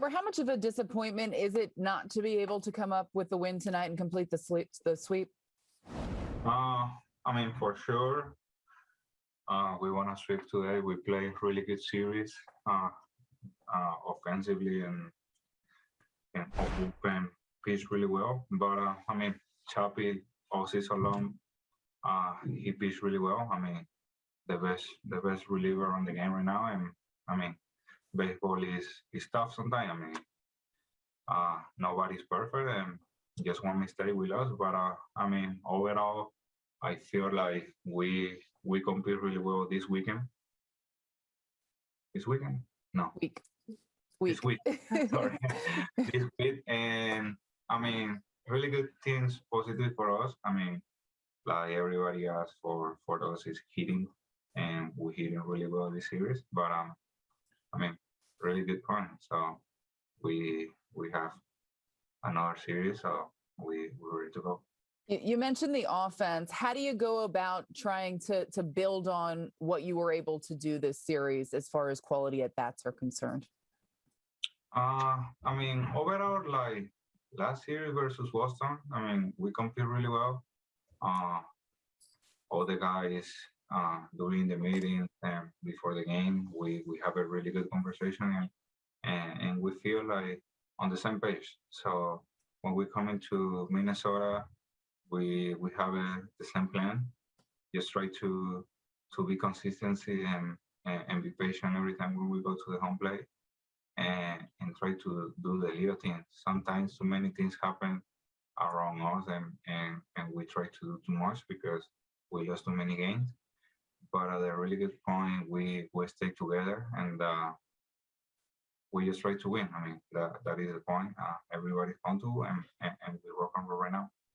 How much of a disappointment is it not to be able to come up with the win tonight and complete the sweep? The sweep. Uh, I mean, for sure, uh, we want to sweep today. We play really good series, uh, uh, offensively and and open pitch really well. But uh, I mean, Chappie all season long, uh, he pitched really well. I mean, the best the best reliever on the game right now. And I mean, baseball is is tough sometimes. I mean, uh, nobody's perfect, and just one mistake we lost. But uh, I mean, overall, I feel like we we compete really well this weekend. This weekend? No, Week. Week. this week. Sorry, this week, and I mean, really good things positive for us. I mean, like everybody asked for for us is hitting, and we're hitting really well this series. But um, I mean, really good point. So we we have another series, so we we're ready to go. You you mentioned the offense. How do you go about trying to to build on what you were able to do this series as far as quality at bats are concerned? Uh, I mean, overall, like last series versus Boston, I mean, we compete really well. Uh, all the guys uh, during the meetings and before the game, we we have a really good conversation and and, and we feel like on the same page. So when we come into Minnesota, we we have a, the same plan. Just try to to be consistency and, and and be patient every time when we go to the home plate and and try to do the little things. Sometimes too many things happen around us and and and we try to do too much because we lost too many games. But at a really good point, we we stay together and uh, we just try to win. I mean that that is the point. Uh, everybody's on to and, and and we and roll right now.